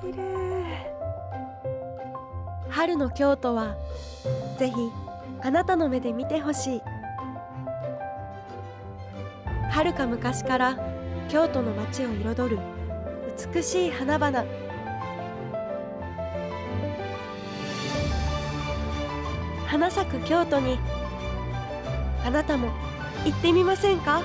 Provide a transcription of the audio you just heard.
綺麗。春の京都はぜひあなたの目で見てほしい。遥か昔から京都の街を彩る美しい花々。花咲く京都に。あなたも行ってみませんか？